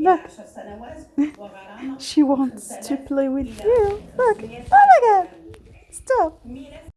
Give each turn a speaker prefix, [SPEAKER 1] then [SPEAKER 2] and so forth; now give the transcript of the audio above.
[SPEAKER 1] Look. She wants to play with you. Look. Oh my god. Stop.